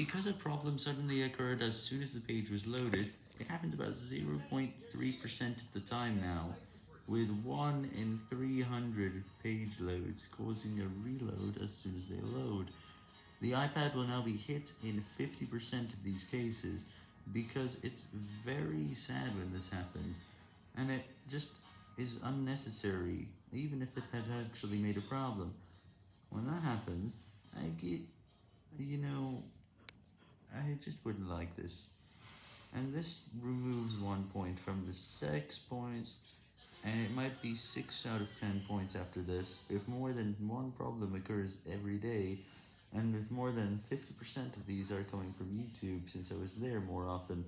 Because a problem suddenly occurred as soon as the page was loaded, it happens about 0.3% of the time now, with 1 in 300 page loads causing a reload as soon as they load. The iPad will now be hit in 50% of these cases, because it's very sad when this happens, and it just is unnecessary, even if it had actually made a problem. When that happens, I get, you know, just wouldn't like this. And this removes one point from the 6 points, and it might be 6 out of 10 points after this, if more than one problem occurs every day, and if more than 50% of these are coming from YouTube since I was there more often.